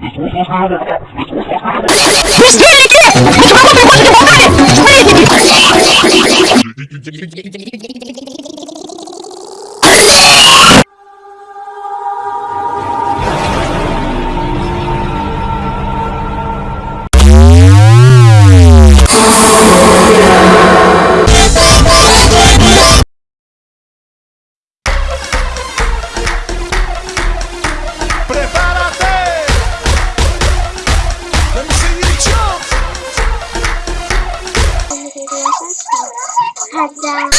你出租车的，你。Raja.